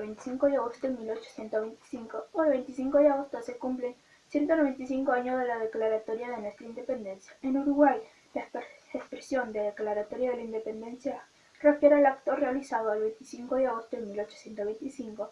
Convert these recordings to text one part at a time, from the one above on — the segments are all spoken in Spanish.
25 de agosto de 1825. Hoy, 25 de agosto, se cumplen 195 años de la declaratoria de nuestra independencia. En Uruguay, la expresión de declaratoria de la independencia refiere al acto realizado el 25 de agosto de 1825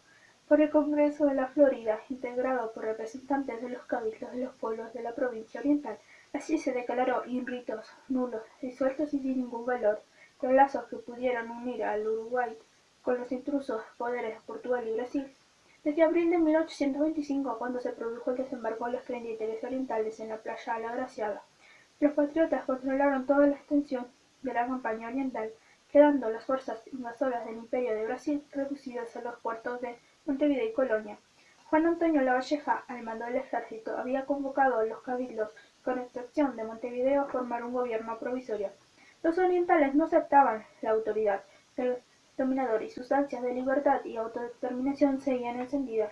por el Congreso de la Florida, integrado por representantes de los cabildos de los pueblos de la provincia oriental. Así se declaró ritos nulos, disueltos y sin ningún valor, los lazos que pudieran unir al Uruguay con los intrusos poderes de Portugal y Brasil. Desde abril de 1825, cuando se produjo el desembarco de los creyentes orientales en la playa La Graciada, los patriotas controlaron toda la extensión de la campaña oriental, quedando las fuerzas invasoras del Imperio de Brasil reducidas a los puertos de Montevideo y Colonia. Juan Antonio Lavalleja, al mando del ejército, había convocado a los cabildos, con excepción de Montevideo, a formar un gobierno provisorio. Los orientales no aceptaban la autoridad dominador y sus de libertad y autodeterminación seguían encendidas.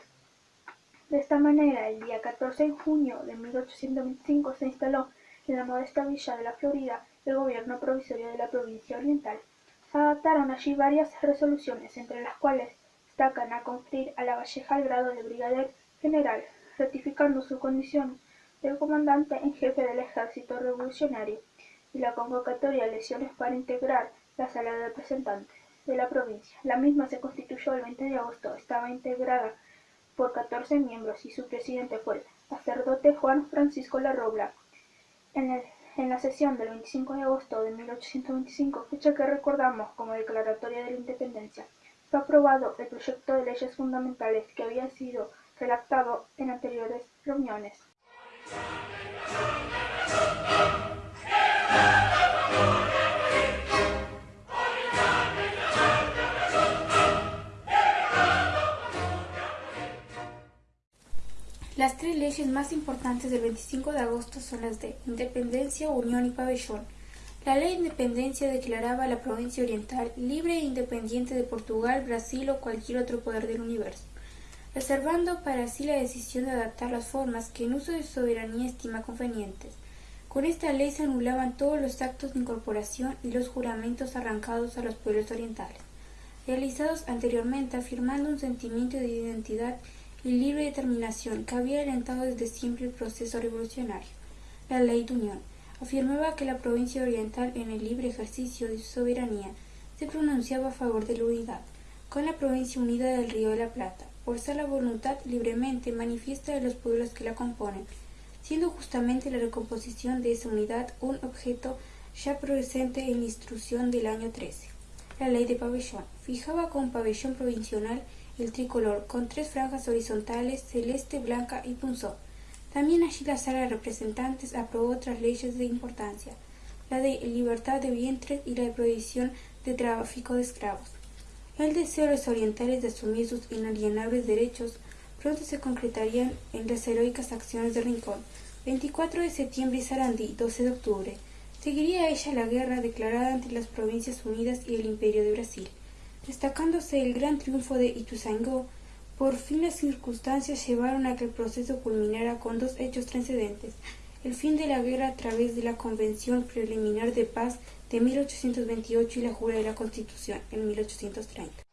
De esta manera, el día 14 de junio de 1825 se instaló en la modesta villa de la Florida el gobierno provisorio de la provincia oriental. Se adaptaron allí varias resoluciones, entre las cuales destacan a conferir a la Valleja el grado de brigadier general, ratificando su condición de comandante en jefe del ejército revolucionario, y la convocatoria de elecciones para integrar la sala de representantes de la provincia. La misma se constituyó el 20 de agosto, estaba integrada por 14 miembros y su presidente fue el sacerdote Juan Francisco Larrobla. En, en la sesión del 25 de agosto de 1825, fecha que recordamos como declaratoria de la independencia, fue aprobado el proyecto de leyes fundamentales que había sido redactado en anteriores reuniones. Las tres leyes más importantes del 25 de agosto son las de Independencia, Unión y Pabellón. La ley de independencia declaraba a la provincia oriental libre e independiente de Portugal, Brasil o cualquier otro poder del universo, reservando para sí la decisión de adaptar las formas que en uso de soberanía estima convenientes. Con esta ley se anulaban todos los actos de incorporación y los juramentos arrancados a los pueblos orientales, realizados anteriormente afirmando un sentimiento de identidad libre determinación que había alentado desde siempre el proceso revolucionario. La Ley de Unión afirmaba que la provincia oriental en el libre ejercicio de su soberanía se pronunciaba a favor de la unidad, con la provincia unida del Río de la Plata, por ser la voluntad libremente manifiesta de los pueblos que la componen, siendo justamente la recomposición de esa unidad un objeto ya presente en la instrucción del año 13. La ley de pabellón fijaba con pabellón provincial el tricolor con tres franjas horizontales celeste, blanca y punzón. También allí la sala de representantes aprobó otras leyes de importancia, la de libertad de vientres y la de prohibición de tráfico de esclavos. El deseo de los orientales de asumir sus inalienables derechos pronto se concretarían en las heroicas acciones de Rincón, 24 de septiembre y Sarandí, 12 de octubre. Seguiría ella la guerra declarada entre las Provincias Unidas y el Imperio de Brasil. Destacándose el gran triunfo de Ituzaingó, por fin las circunstancias llevaron a que el proceso culminara con dos hechos trascendentes, el fin de la guerra a través de la Convención Preliminar de Paz de 1828 y la jura de la Constitución en 1830.